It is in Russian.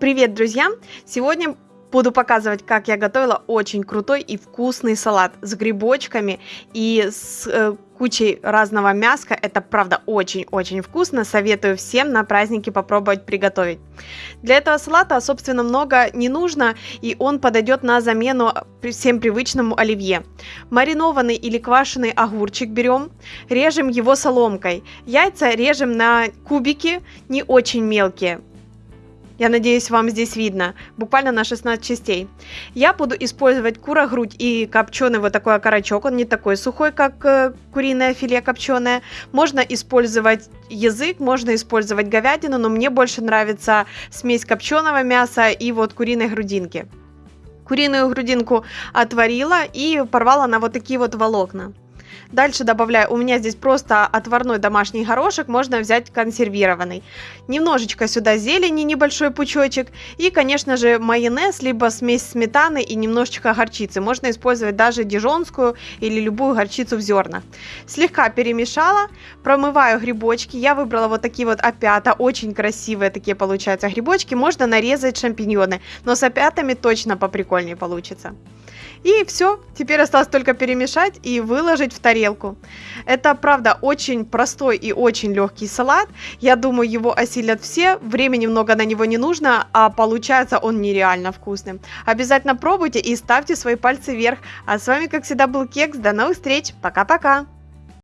Привет, друзья! Сегодня буду показывать, как я готовила очень крутой и вкусный салат с грибочками и с э, кучей разного мяска. Это, правда, очень-очень вкусно. Советую всем на праздники попробовать приготовить. Для этого салата, собственно, много не нужно, и он подойдет на замену всем привычному оливье. Маринованный или квашеный огурчик берем, режем его соломкой. Яйца режем на кубики, не очень мелкие. Я надеюсь, вам здесь видно. Буквально на 16 частей. Я буду использовать кура-грудь и копченый вот такой окорочок. Он не такой сухой, как э, куриное филе копченое. Можно использовать язык, можно использовать говядину, но мне больше нравится смесь копченого мяса и вот куриной грудинки. Куриную грудинку отварила и порвала на вот такие вот волокна. Дальше добавляю, у меня здесь просто отварной домашний горошек, можно взять консервированный. Немножечко сюда зелени, небольшой пучочек. И, конечно же, майонез, либо смесь сметаны и немножечко горчицы. Можно использовать даже дижонскую или любую горчицу в зернах. Слегка перемешала, промываю грибочки. Я выбрала вот такие вот опята, очень красивые такие получаются грибочки. Можно нарезать шампиньоны, но с опятами точно поприкольнее получится. И все, теперь осталось только перемешать и выложить в тарелку. Это, правда, очень простой и очень легкий салат. Я думаю, его осилят все. Времени много на него не нужно, а получается он нереально вкусным. Обязательно пробуйте и ставьте свои пальцы вверх. А с вами, как всегда, был Кекс. До новых встреч. Пока-пока.